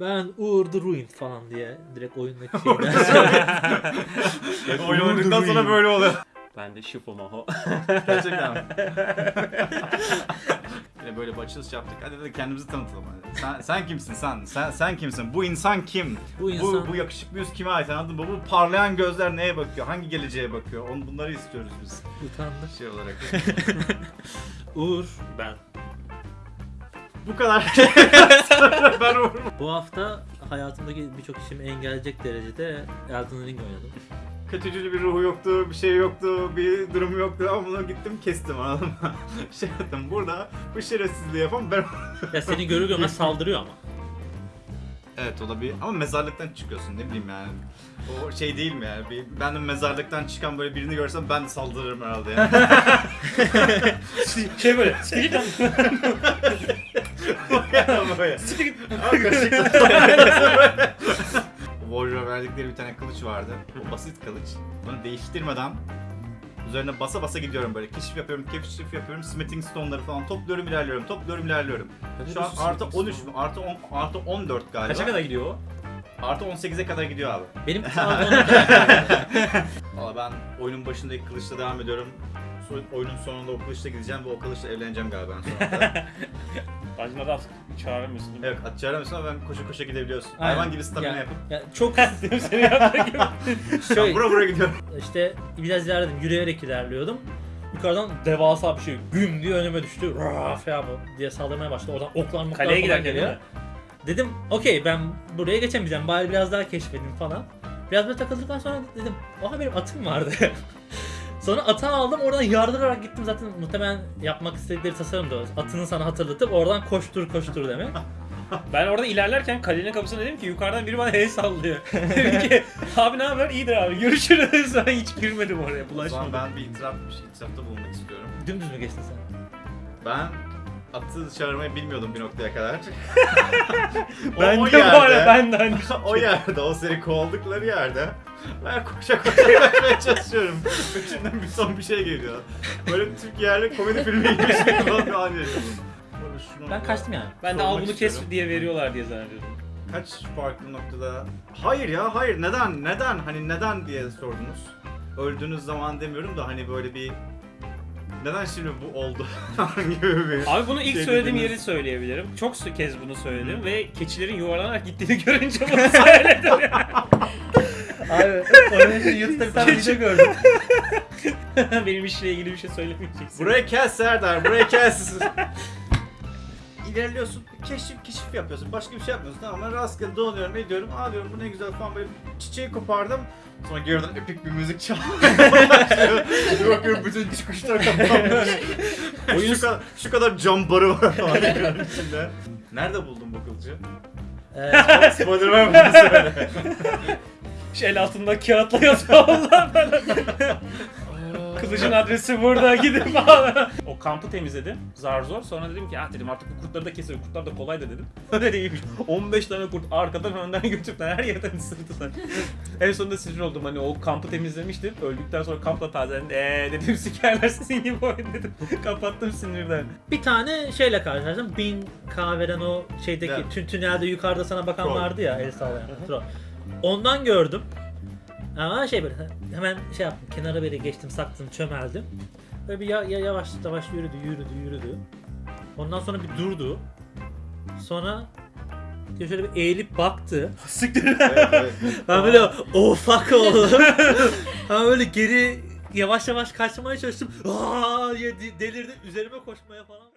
Ben Uğur the Ruined falan diye direkt oyundaki şeyden. Oyun oynadıktan sonra böyle oluyor. Ben de Shifumaho. Gerçekten mi? Yine böyle bir açılış yaptık. Hadi de kendimizi tanıtalım. Hadi. Sen, sen kimsin sen? Sen sen kimsin? Bu insan kim? Bu Bu, insan bu yakışıklı yüz kime ait anladın mı? Bu parlayan gözler neye bakıyor? Hangi geleceğe bakıyor? Onu, bunları istiyoruz biz utandı. şey olarak. Uğur ben. Bu kadar. ben. Bu hafta hayatımdaki birçok işimi engelleyecek derecede Elden Ring oynadım. Kötücül bir ruhu yoktu, bir şey yoktu, bir durum yoktu ama bunu gittim kestim anladın mı? şey yaptım burada bu şerefsizliği yapan ben Ya seni görür görmez saldırıyor ama. Evet olabilir ama mezarlıktan çıkıyorsun ne bileyim yani. O şey değil mi yani? Bir, ben de mezarlıktan çıkan böyle birini görsem ben de saldırırım herhalde yani. şey böyle. Siktir git. Warrior'a verdikleri bir tane kılıç vardı. O basit kılıç. Onu değiştirmeden üzerine basa basa gidiyorum böyle. Keşif yapıyorum, keşif yapıyorum. Smithing stone'ları falan topluyorum, ilerliyorum, topluyorum, ilerliyorum. Şu an artı 13 mü? Artı 10, artı 14 galiba. Kaça kadar gidiyor o? Artı 18'e kadar gidiyor abi. Benim Valla ben oyunun başındaki kılıçla devam ediyorum. Oyunun sonunda o kılıçla gideceğim ve o kılıçla evleneceğim galiba en sonunda. Bacına da çağıramıyorsun değil mi? evet at çağıramıyorsun ama ben koşa koşa gidebiliyorsun. Aynen. Hayvan gibi stamina Ya- yapıp ya çok Seni yaptığı gibi. ben şöyle bura bura gidiyorum. işte biraz ilerledim yürüyerek ilerliyordum. Yukarıdan devasa bir şey güm diye önüme düştü. Raf ya bu diye saldırmaya başladı. Oradan oklar moklar Kaleye falan giderken değil mi? Dedim okey ben buraya geçemeyeceğim bari biraz daha keşfedeyim falan. Biraz böyle takıldıktan sonra dedim aha benim atım vardı. Sonra atı aldım oradan yardırarak gittim zaten muhtemelen yapmak istedikleri tasarım da o. Atını sana hatırlatıp oradan koştur koştur demek. Ben orada ilerlerken kalenin kapısına dedim ki yukarıdan biri bana el sallıyor. dedim ki abi ne haber? İyidir abi görüşürüz. Ben hiç girmedim oraya O zaman bulaşmadım. ben bir itiraf, bir şey, itirafta bulunmak istiyorum. Dümdüz mü geçtin sen? Ben atı çağırmayı bilmiyordum bir noktaya kadar. O- Ben o de bu yerde- arada ben de aynı o yerde, o seni kovaldıkları yerde ben koşa koşa ilerlemeye çalışıyorum. İçimden bir son bir şey geliyor. Böyle Türk yerli komedi filmi gibi bir şey falan bir an şunu Ben kaçtım yani. Ben de al bunu kes diye veriyorlar diye zannediyordum. Kaç farklı noktada... Hayır ya hayır neden neden hani neden diye sordunuz. Öldüğünüz zaman demiyorum da hani böyle bir... Neden şimdi bu oldu? gibi bir... Abi bunu ilk Şey söylediğim dediniz. yeri söyleyebilirim. Çok su- kez bunu söyledim ve keçilerin yuvarlanarak gittiğini görünce bunu söyledim. Abi onun için YouTube'da bir tane video gördüm. Benim işle ilgili bir şey söylemeyeceksin. Burayı kes Serdar, burayı kes. İlerliyorsun, keşif keşif yapıyorsun, başka bir şey yapmıyorsun tamam ben rastgele dolanıyorum, ediyorum, aa diyorum bu ne güzel falan böyle çiçeği kopardım. Sonra geriden epik bir müzik başlıyor. Bir bakıyorum bütün kuşlar kapanmış. şu, kadar, şu kadar cam barı var falan içinde. Nerede buldun bu kılıcı? Ee, Spiderman bunu söyle. Şu el altında kağıtla yazıyor Allah Kılıcın adresi burada gidip al. O kampı temizledim. Zar zor. Sonra dedim ki ah dedim artık bu kurtları da keselim. Kurtlar da kolay da dedim. Öyle değilmiş. 15 tane kurt arkadan önden götürdüler. Her yerden ısırdılar. en sonunda sinir oldum. Hani o kampı temizlemiştim. Öldükten sonra kampla tazelendi. Eee dedim sikerler sizin gibi oyun dedim. Kapattım sinirden. bir tane şeyle karşılaştım. Bin kahveden o şeydeki Evet. tün tünelde yukarıda sana bakan Troll. vardı ya el sallayan. Troll. Ondan gördüm. Ama şey böyle hemen şey yaptım kenara böyle geçtim saktım çömeldim. Böyle bir ya, ya- yavaş yavaş yürüdü yürüdü yürüdü. Ondan sonra bir durdu. Sonra şöyle bir eğilip baktı. Siktir. evet, evet. Ben böyle oh fuck oldum. ben böyle geri yavaş yavaş kaçmaya çalıştım. Aa diye de- delirdim üzerime koşmaya falan.